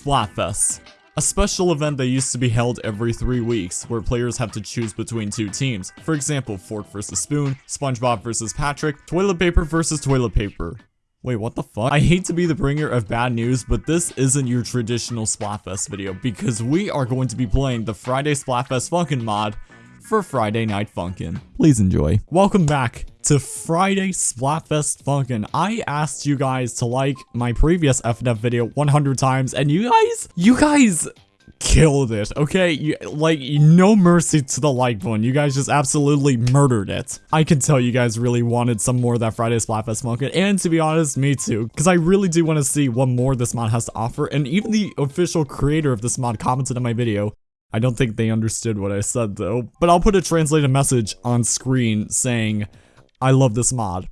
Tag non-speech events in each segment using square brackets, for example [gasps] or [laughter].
Splatfest. A special event that used to be held every three weeks, where players have to choose between two teams. For example, Fork versus Spoon, SpongeBob versus Patrick, Toilet Paper versus Toilet Paper. Wait, what the fuck? I hate to be the bringer of bad news, but this isn't your traditional Splatfest video, because we are going to be playing the Friday Splatfest Funkin' mod for Friday Night Funkin'. Please enjoy. Welcome back to Friday Splatfest Funkin'. I asked you guys to like my previous FNF video 100 times, and you guys, you guys killed it, okay? You, like, no mercy to the like button. You guys just absolutely murdered it. I can tell you guys really wanted some more of that Friday Splatfest Funkin', and to be honest, me too, because I really do want to see what more this mod has to offer, and even the official creator of this mod commented on my video, I don't think they understood what I said though, but I'll put a translated message on screen saying, I love this mod.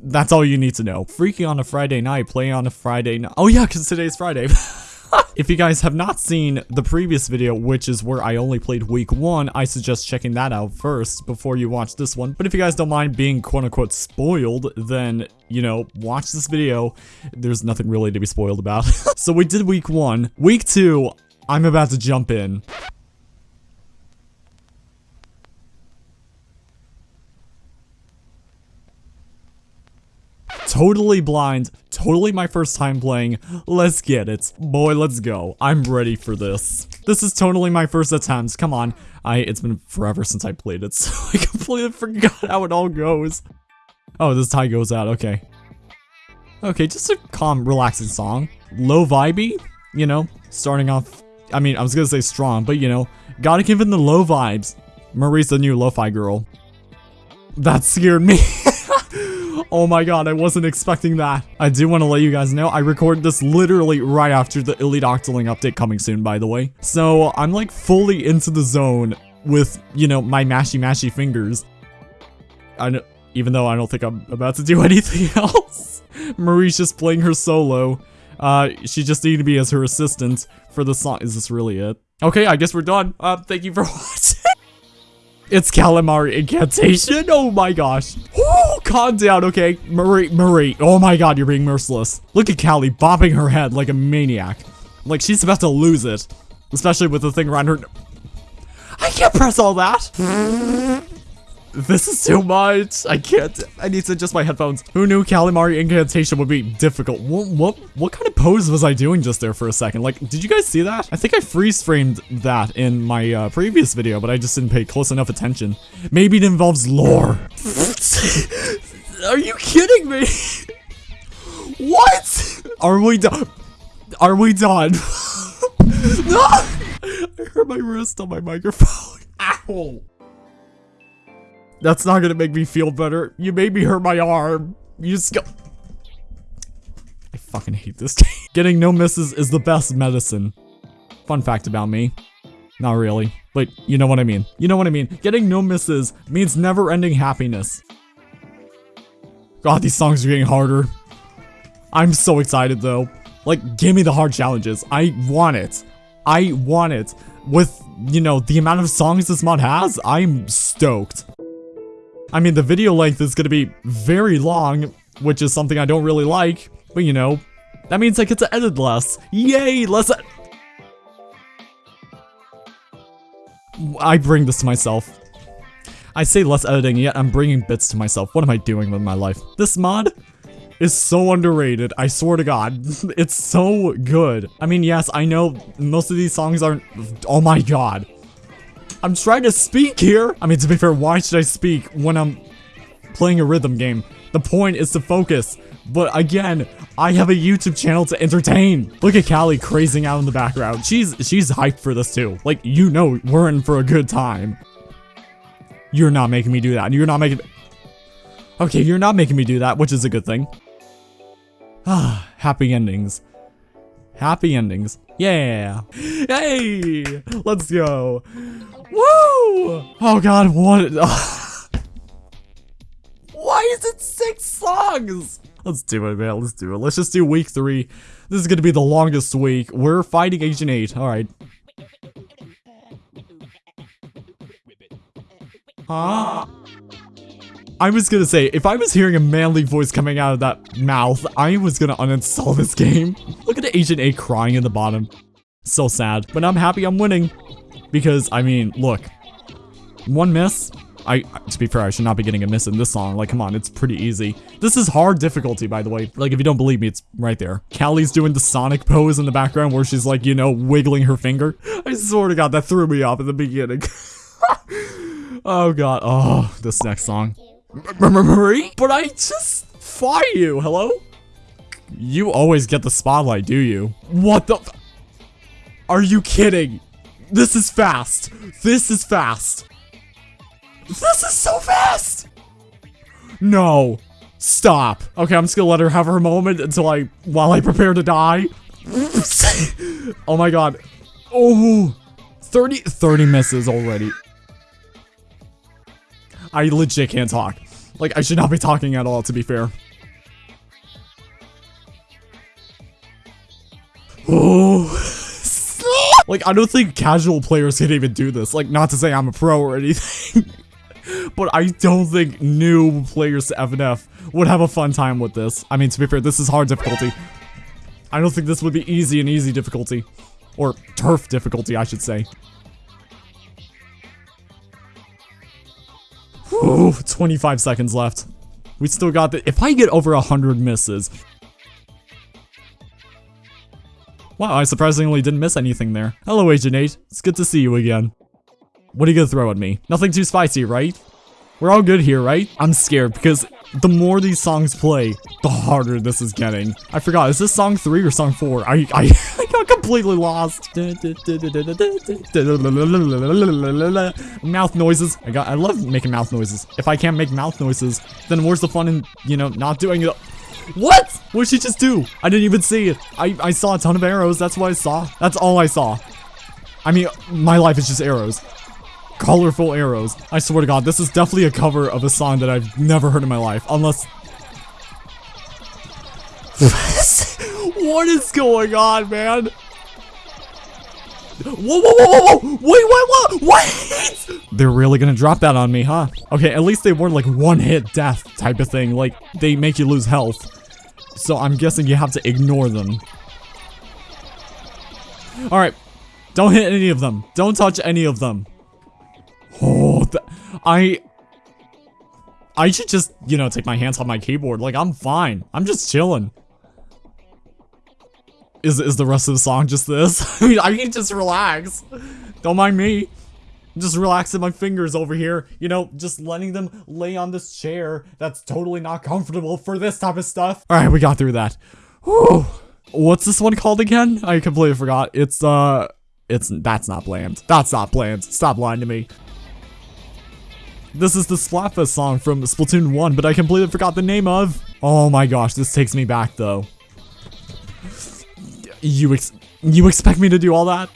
That's all you need to know. Freaky on a Friday night, play on a Friday night. Oh yeah, because today's Friday. [laughs] if you guys have not seen the previous video, which is where I only played week one, I suggest checking that out first before you watch this one. But if you guys don't mind being quote unquote spoiled, then, you know, watch this video. There's nothing really to be spoiled about. [laughs] so we did week one. Week two, I'm about to jump in. Totally blind, totally my first time playing. Let's get it. Boy, let's go. I'm ready for this. This is totally my first attempt. Come on. I It's been forever since I played it, [laughs] so I completely forgot how it all goes. Oh, this tie goes out. Okay. Okay, just a calm, relaxing song. Low vibey, you know, starting off I mean, I was gonna say strong, but you know, gotta give him the low vibes. Marie's the new lo-fi girl. That scared me. [laughs] oh my god, I wasn't expecting that. I do want to let you guys know, I recorded this literally right after the Elite Octoling update coming soon, by the way. So, I'm like fully into the zone with, you know, my mashy mashy fingers. I know, even though I don't think I'm about to do [laughs] anything else. Marie's just playing her solo. Uh, she just needed me as her assistant for the song. Is this really it? Okay, I guess we're done. Uh, thank you for [laughs] watching. it's calamari incantation. Oh my gosh. Woo, calm down, okay? Marie, Marie. Oh my god, you're being merciless. Look at Callie bopping her head like a maniac. Like she's about to lose it. Especially with the thing around her. I can't press all that. [laughs] This is too much. I can't. I need to adjust my headphones. Who knew Calamari Incantation would be difficult? What, what, what kind of pose was I doing just there for a second? Like, did you guys see that? I think I freeze framed that in my uh, previous video, but I just didn't pay close enough attention. Maybe it involves lore. Are you kidding me? What? Are we done? Are we done? [laughs] no! I hurt my wrist on my microphone. Ow! That's not gonna make me feel better. You made me hurt my arm. You just go- I fucking hate this [laughs] game. Getting no misses is the best medicine. Fun fact about me. Not really, but you know what I mean. You know what I mean. Getting no misses means never-ending happiness. God, these songs are getting harder. I'm so excited though. Like, give me the hard challenges. I want it. I want it. With, you know, the amount of songs this mod has, I'm stoked. I mean, the video length is gonna be very long, which is something I don't really like, but you know, that means I get to edit less. Yay, less I bring this to myself. I say less editing, yet I'm bringing bits to myself. What am I doing with my life? This mod is so underrated, I swear to god. [laughs] it's so good. I mean, yes, I know most of these songs aren't- Oh my god. I'm trying to speak here. I mean, to be fair, why should I speak when I'm playing a rhythm game? The point is to focus. But again, I have a YouTube channel to entertain. Look at Callie crazing out in the background. She's she's hyped for this too. Like, you know we're in for a good time. You're not making me do that. You're not making... Okay, you're not making me do that, which is a good thing. Ah, happy endings. Happy endings. Yeah. Hey, let's go. Woo! Oh god, what? [laughs] Why is it six songs? Let's do it, man. Let's do it. Let's just do week three. This is gonna be the longest week. We're fighting Agent 8. Alright. Huh? I was gonna say, if I was hearing a manly voice coming out of that mouth, I was gonna uninstall this [laughs] game. Look at the Agent 8 crying in the bottom. So sad. But I'm happy I'm winning. Because, I mean, look. One miss? I, to be fair, I should not be getting a miss in this song. Like, come on, it's pretty easy. This is hard difficulty, by the way. Like, if you don't believe me, it's right there. Callie's doing the Sonic pose in the background where she's like, you know, wiggling her finger. I swear to God, that threw me off at the beginning. [laughs] oh God, oh, this next song. Marie? But I just fought you, hello? You always get the spotlight, do you? What the Are you kidding? This is fast. This is fast. This is so fast! No. Stop. Okay, I'm just gonna let her have her moment until I, while I prepare to die. [laughs] oh my god. Oh, 30, 30 misses already. I legit can't talk. Like, I should not be talking at all, to be fair. Oh. Like, I don't think casual players can even do this. Like, not to say I'm a pro or anything. [laughs] but I don't think new players to FNF would have a fun time with this. I mean, to be fair, this is hard difficulty. I don't think this would be easy and easy difficulty. Or turf difficulty, I should say. Ooh, 25 seconds left. We still got the- if I get over 100 misses. Wow, I surprisingly didn't miss anything there. Hello, Agent 8. It's good to see you again. What are you gonna throw at me? Nothing too spicy, right? We're all good here, right? I'm scared because the more these songs play, the harder this is getting. I forgot, is this song 3 or song 4? I, I, [laughs] I got completely lost. mouth noises. I got I love making mouth noises. If I can't make mouth noises, then where's the fun in, you know, not doing it? What? What did she just do? I didn't even see it. I, I saw a ton of arrows. That's what I saw. That's all I saw. I mean, my life is just arrows colorful arrows. I swear to god, this is definitely a cover of a song that I've never heard in my life, unless... [laughs] what is going on, man? Whoa, whoa, whoa, whoa, whoa! Wait, wait, what? Wait! They're really gonna drop that on me, huh? Okay, at least they weren't like one-hit death type of thing. Like, they make you lose health. So I'm guessing you have to ignore them. Alright. Don't hit any of them. Don't touch any of them. Oh, I... I should just, you know, take my hands off my keyboard. Like, I'm fine. I'm just chilling. Is, is the rest of the song just this? [laughs] I I can just relax. Don't mind me. Just relaxing my fingers over here. You know, just letting them lay on this chair that's totally not comfortable for this type of stuff. Alright, we got through that. Whew. What's this one called again? I completely forgot. It's, uh... It's- that's not bland. That's not bland. Stop lying to me. This is the Splatfest song from Splatoon 1, but I completely forgot the name of. Oh my gosh, this takes me back though. You ex you expect me to do all that?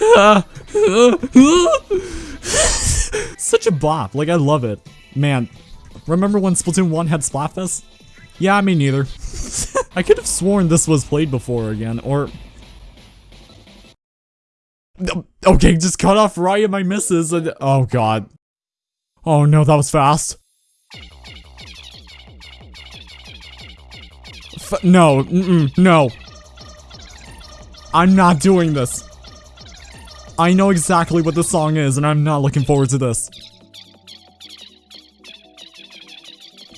[laughs] Such a bop, like I love it. Man, remember when Splatoon 1 had Splatfest? Yeah, me neither. [laughs] I could have sworn this was played before again, or Okay, just cut off at my misses and- Oh god. Oh no, that was fast. F no, mm -mm, no. I'm not doing this. I know exactly what the song is and I'm not looking forward to this.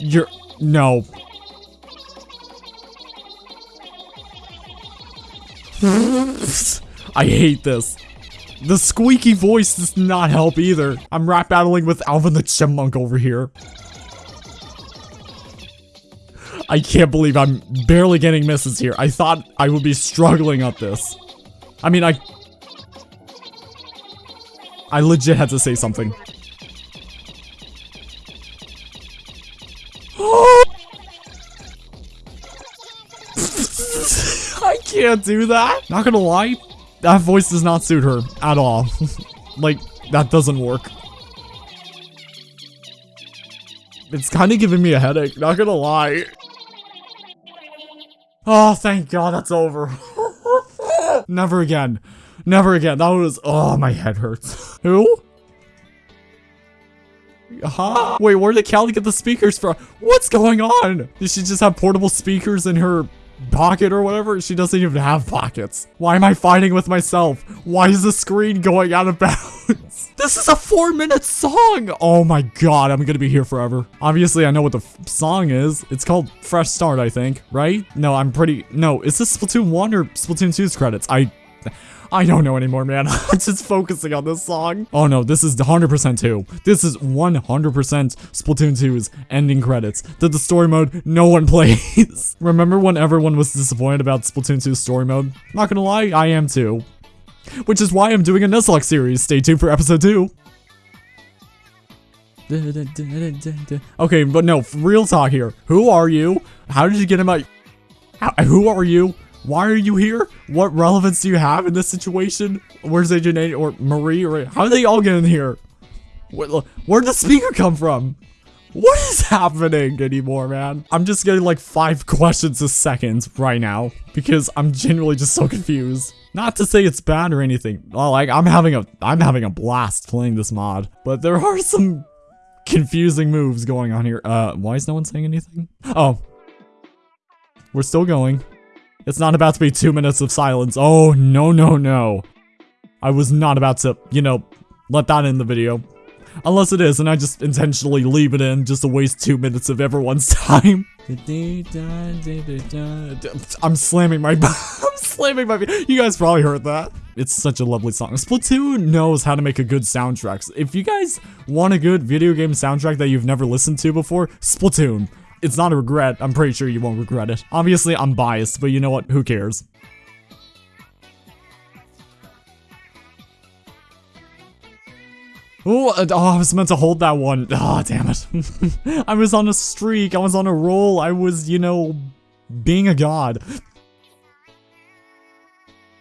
You're- no. [laughs] I hate this. The squeaky voice does not help either. I'm rap battling with Alvin the Chipmunk over here. I can't believe I'm barely getting misses here. I thought I would be struggling at this. I mean, I... I legit had to say something. [gasps] I can't do that. Not gonna lie, that voice does not suit her at all. [laughs] like, that doesn't work. It's kind of giving me a headache, not gonna lie. Oh, thank god that's over. [laughs] Never again. Never again. That was- oh, my head hurts. [laughs] Who? huh? Wait, where did Callie get the speakers from? What's going on? Did she just have portable speakers in her pocket or whatever? She doesn't even have pockets. Why am I fighting with myself? Why is the screen going out of [laughs] bounds? This is a four minute song. Oh my god, I'm gonna be here forever. Obviously, I know what the song is. It's called Fresh Start, I think, right? No, I'm pretty, no, is this Splatoon 1 or Splatoon 2's credits? I, [laughs] I don't know anymore, man. [laughs] I'm just focusing on this song. Oh no, this is 100% 2. This is 100% Splatoon 2's ending credits. That the story mode no one [laughs] plays. Remember when everyone was disappointed about Splatoon 2's story mode? Not gonna lie, I am too. Which is why I'm doing a Nuzlocke series. Stay tuned for episode 2. Okay, but no, real talk here. Who are you? How did you get in my... How, who are you? Why are you here? What relevance do you have in this situation? Where's Agent or Marie or how did they all get in here? Where, where'd the speaker come from? What is happening anymore, man? I'm just getting like five [laughs] questions a second right now because I'm genuinely just so confused. Not to say it's bad or anything. Like I'm having a I'm having a blast playing this mod, but there are [laughs] some confusing moves going on here. Uh, why is no one saying anything? Oh, we're still going. It's not about to be two minutes of silence. Oh, no, no, no. I was not about to, you know, let that in the video. Unless it is, and I just intentionally leave it in just to waste two minutes of everyone's [laughs] time. I'm slamming my [laughs] I'm slamming my You guys probably heard that. It's such a lovely song. Splatoon knows how to make a good soundtrack. If you guys want a good video game soundtrack that you've never listened to before, Splatoon. It's not a regret. I'm pretty sure you won't regret it. Obviously, I'm biased, but you know what? Who cares? Ooh, uh, oh, I was meant to hold that one. Oh, damn it. [laughs] I was on a streak. I was on a roll. I was, you know, being a god.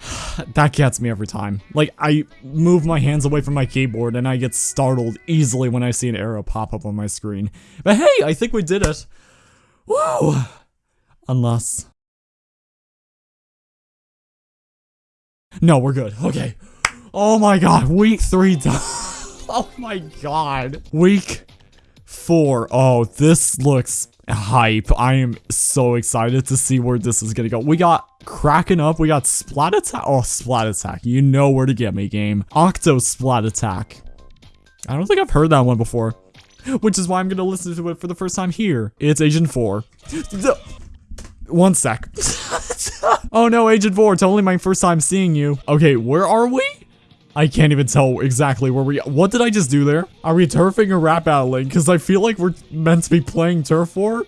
[sighs] that gets me every time. Like, I move my hands away from my keyboard and I get startled easily when I see an arrow pop up on my screen. But hey, I think we did it. Woo! Unless... No, we're good. Okay. Oh my god, week three done. [laughs] oh my god. Week four. Oh, this looks hype. I am so excited to see where this is gonna go. We got Kraken up. We got Splat Attack. Oh, Splat Attack. You know where to get me, game. Octo Splat Attack. I don't think I've heard that one before. [laughs] Which is why I'm gonna listen to it for the first time here. It's Agent 4. [laughs] One sec. [laughs] oh no, Agent 4, it's only my first time seeing you. Okay, where are we? I can't even tell exactly where we- What did I just do there? Are we turfing or rap battling? Because I feel like we're meant to be playing Turf War.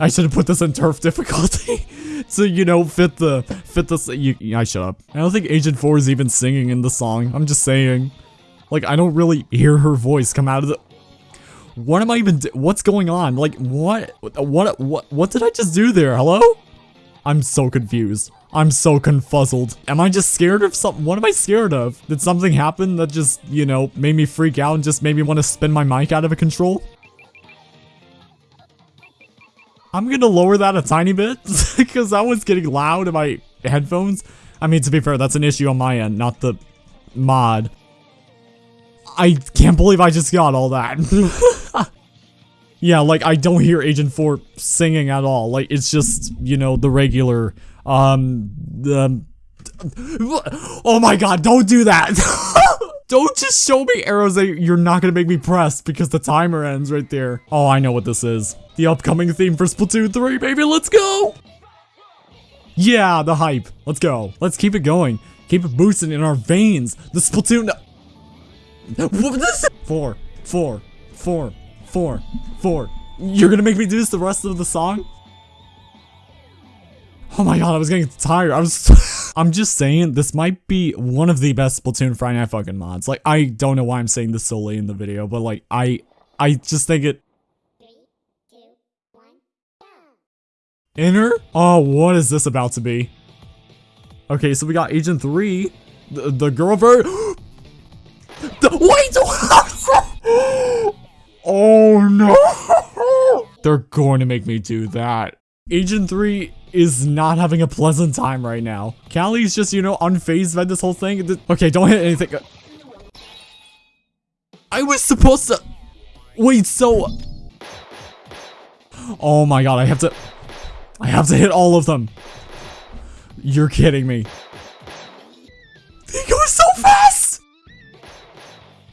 I should have put this in turf difficulty. so, you know, fit the- fit the- you, I shut up. I don't think Agent 4 is even singing in the song. I'm just saying. Like, I don't really hear her voice come out of the- what am I even What's going on? Like, what? What? What? What did I just do there? Hello? I'm so confused. I'm so confuzzled. Am I just scared of something? What am I scared of? Did something happen that just, you know, made me freak out and just made me want to spin my mic out of control? I'm gonna lower that a tiny bit [laughs] because that was getting loud in my headphones. I mean, to be fair, that's an issue on my end, not the mod. I can't believe I just got all that. [laughs] yeah, like, I don't hear Agent 4 singing at all. Like, it's just, you know, the regular, um, the... Oh my god, don't do that! [laughs] don't just show me arrows that you're not gonna make me press because the timer ends right there. Oh, I know what this is. The upcoming theme for Splatoon 3, baby, let's go! Yeah, the hype. Let's go. Let's keep it going. Keep it boosting in our veins. The Splatoon... Four, four, four, four, four. You're gonna make me do this the rest of the song? Oh my god, I was getting tired. I was [laughs] I'm just saying this might be one of the best Splatoon Friday Night Funkin' mods. Like I don't know why I'm saying this so late in the video, but like I I just think it Inner? Oh, what is this about to be? Okay, so we got Agent 3, the, the girl version. [gasps] [gasps] [gasps] Wait! oh no! [laughs] They're going to make me do that. Agent 3 is not having a pleasant time right now. Callie's just, you know, unfazed by this whole thing. Okay, don't hit anything. I was supposed to... Wait, so... Oh my god, I have to... I have to hit all of them. You're kidding me.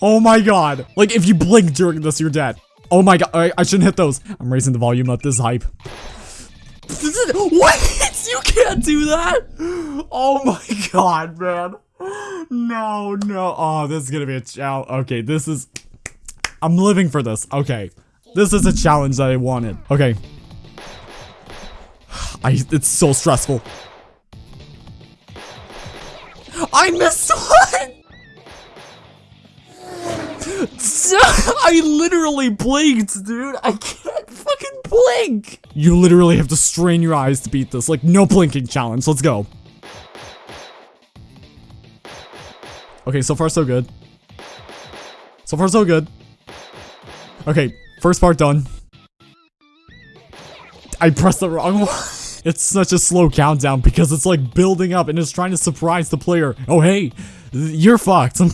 Oh my god. Like, if you blink during this, you're dead. Oh my god, I, I shouldn't hit those. I'm raising the volume up this hype. What? [laughs] You can't do that? Oh my god, man. No, no. Oh, this is gonna be a challenge. Okay, this is... I'm living for this. Okay. This is a challenge that I wanted. Okay. I, it's so stressful. I missed [laughs] one! [laughs] I literally blinked, dude. I can't fucking blink. You literally have to strain your eyes to beat this. Like, no blinking challenge. Let's go. Okay, so far so good. So far so good. Okay, first part done. I pressed the wrong [laughs] one. It's such a slow countdown because it's like building up and it's trying to surprise the player. Oh hey, you're fucked. [laughs]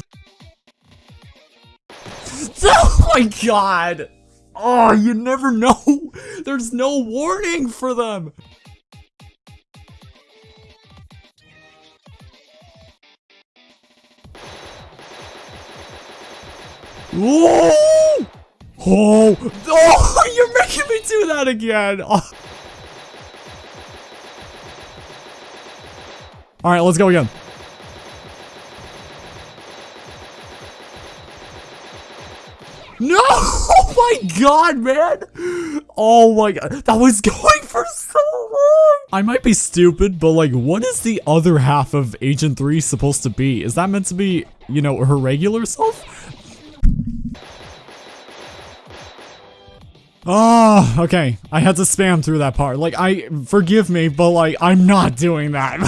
[laughs] oh my god. Oh, you never know. [laughs] There's no warning for them. Whoa! Oh, oh, [laughs] you're making me do that again. Oh. All right, let's go again. No! Oh my god, man! Oh my god, that was [laughs] going for so long! I might be stupid, but like, what is the other half of Agent 3 supposed to be? Is that meant to be, you know, her regular self? Oh, okay. I had to spam through that part. Like, I, forgive me, but like, I'm not doing that.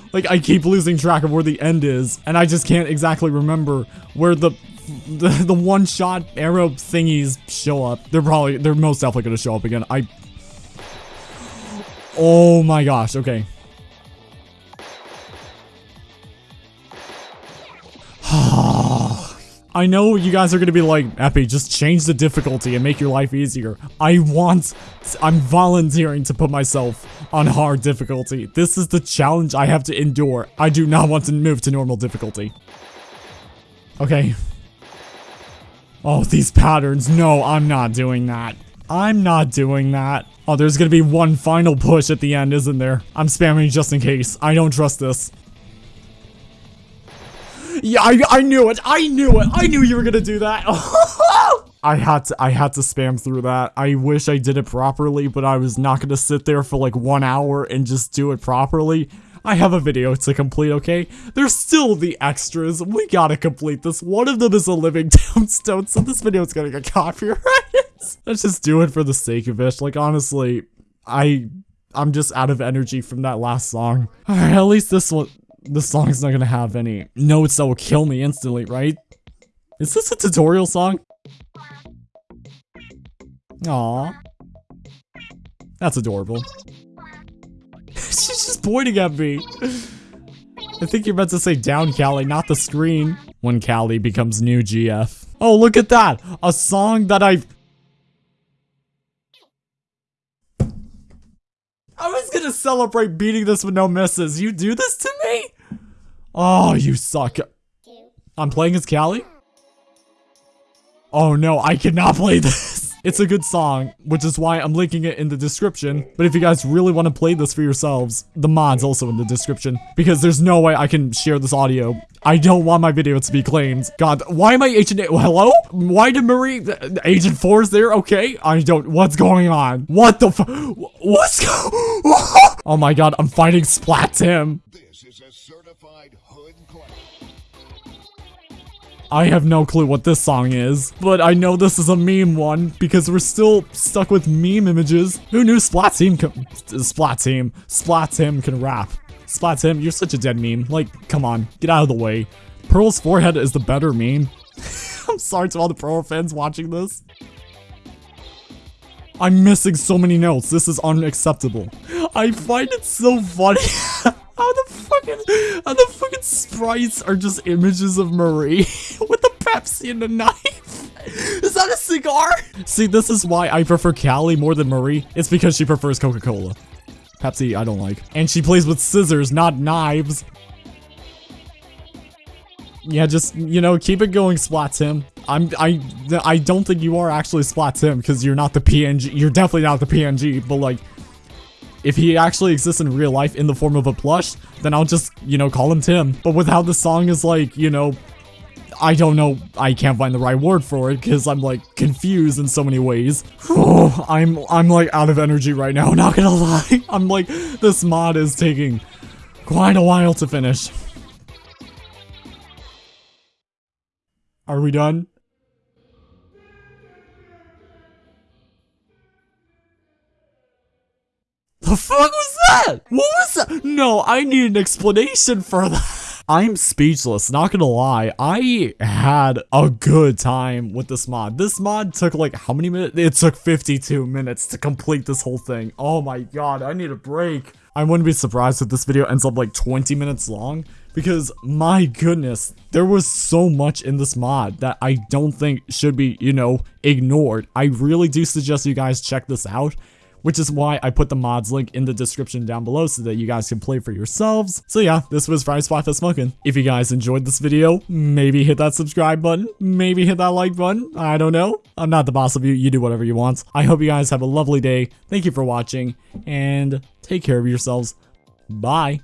[laughs] like, I keep losing track of where the end is, and I just can't exactly remember where the, [laughs] the, the one-shot arrow thingies show up. They're probably, they're most definitely gonna show up again. I, oh my gosh, okay. [sighs] I know you guys are gonna be like, Epi, just change the difficulty and make your life easier. I want, I'm volunteering to put myself on hard difficulty. This is the challenge I have to endure. I do not want to move to normal difficulty. Okay. Oh, these patterns. No, I'm not doing that. I'm not doing that. Oh, there's gonna be one final push at the end, isn't there? I'm spamming just in case. I don't trust this. Yeah, I, I knew it. I knew it. I knew you were gonna do that. [laughs] I had to I had to spam through that. I wish I did it properly, but I was not gonna sit there for like one hour and just do it properly. I have a video to complete, okay? There's still the extras. We gotta complete this. One of them is a living [laughs] tombstone, so this video is gonna get copyrighted. [laughs] Let's just do it for the sake of it. Like, honestly, I... I'm just out of energy from that last song. Alright, at least this one this song's not gonna have any notes that will kill me instantly, right? Is this a tutorial song? Aww. That's adorable. [laughs] She's just pointing at me. I think you're meant to say down Callie, not the screen. When Callie becomes new GF. Oh, look at that! A song that I've... I was gonna celebrate beating this with no misses. You do this to me? Oh, you suck. I'm playing as Callie? Oh no, I cannot play this. It's a good song, which is why I'm linking it in the description. But if you guys really want to play this for yourselves, the mod's also in the description. Because there's no way I can share this audio. I don't want my video to be claimed. God, why am I Agent... [laughs] Hello? Why did Marie... Agent 4 is there? Okay. I don't... What's going on? What the What's going... [laughs] oh my god, I'm fighting Splat Tim. I have no clue what this song is, but I know this is a meme one because we're still stuck with meme images. Who knew Splat Tim can- Splat Tim, Splat Tim can rap. Splat Tim, you're such a dead meme. Like, come on, get out of the way. Pearl's forehead is the better meme. [laughs] I'm sorry to all the Pearl fans watching this. I'm missing so many notes. This is unacceptable. I find it so funny [laughs] fucking the fucking sprites are just images of Marie [laughs] with a Pepsi and a knife. Is that a cigar? See, this is why I prefer Callie more than Marie. It's because she prefers Coca-Cola. Pepsi, I don't like. And she plays with scissors, not knives. Yeah, just, you know, keep it going, Splat Tim. I'm, I, I don't think you are actually Splat Tim, because you're not the PNG. You're definitely not the PNG, but like, if he actually exists in real life in the form of a plush, then I'll just, you know, call him Tim. But with how the song is like, you know, I don't know, I can't find the right word for it because I'm like confused in so many ways. [sighs] I'm I'm like out of energy right now, [laughs] not gonna lie. I'm like, this mod is taking quite a while to finish. Are we done? The fuck was that? What was that? No, I need an explanation for that. I'm speechless, not gonna lie. I had a good time with this mod. This mod took like how many minutes? It took 52 minutes to complete this whole thing. Oh my god, I need a break. I wouldn't be surprised if this video ends up like 20 minutes long because my goodness, there was so much in this mod that I don't think should be, you know, ignored. I really do suggest you guys check this out which is why I put the mods link in the description down below so that you guys can play for yourselves. So yeah, this was Friday Splatfest Funkin'. If you guys enjoyed this video, maybe hit that subscribe button, maybe hit that like button, I don't know. I'm not the boss of you, you do whatever you want. I hope you guys have a lovely day, thank you for watching, and take care of yourselves. Bye.